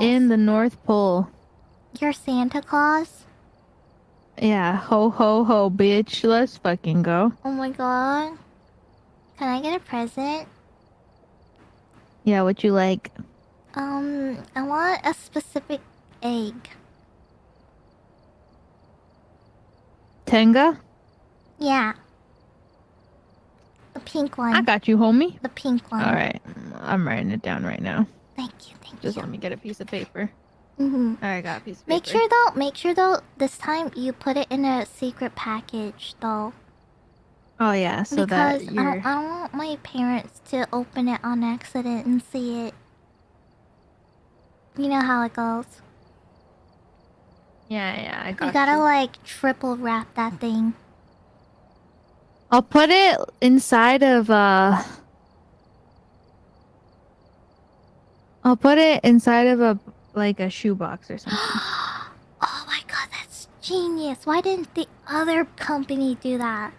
Claus? in the North Pole. You're Santa Claus? Yeah, ho ho ho, bitch. Let's fucking go. Oh my god. Can I get a present? Yeah, what you like? Um, I want a specific egg. Tenga? Yeah. The pink one. I got you, homie. The pink one. All right, I'm writing it down right now. Thank you, Just you. let me get a piece of paper. Mm-hmm. All right, I got a piece of paper. Make sure though, make sure though, this time you put it in a secret package though. Oh yeah, so because that I, you're. don't, I don't want my parents to open it on accident and see it. You know how it goes. Yeah, yeah, I got You gotta like triple wrap that thing. I'll put it inside of uh. I'll put it inside of a like a shoebox or something. oh my god, that's genius. Why didn't the other company do that?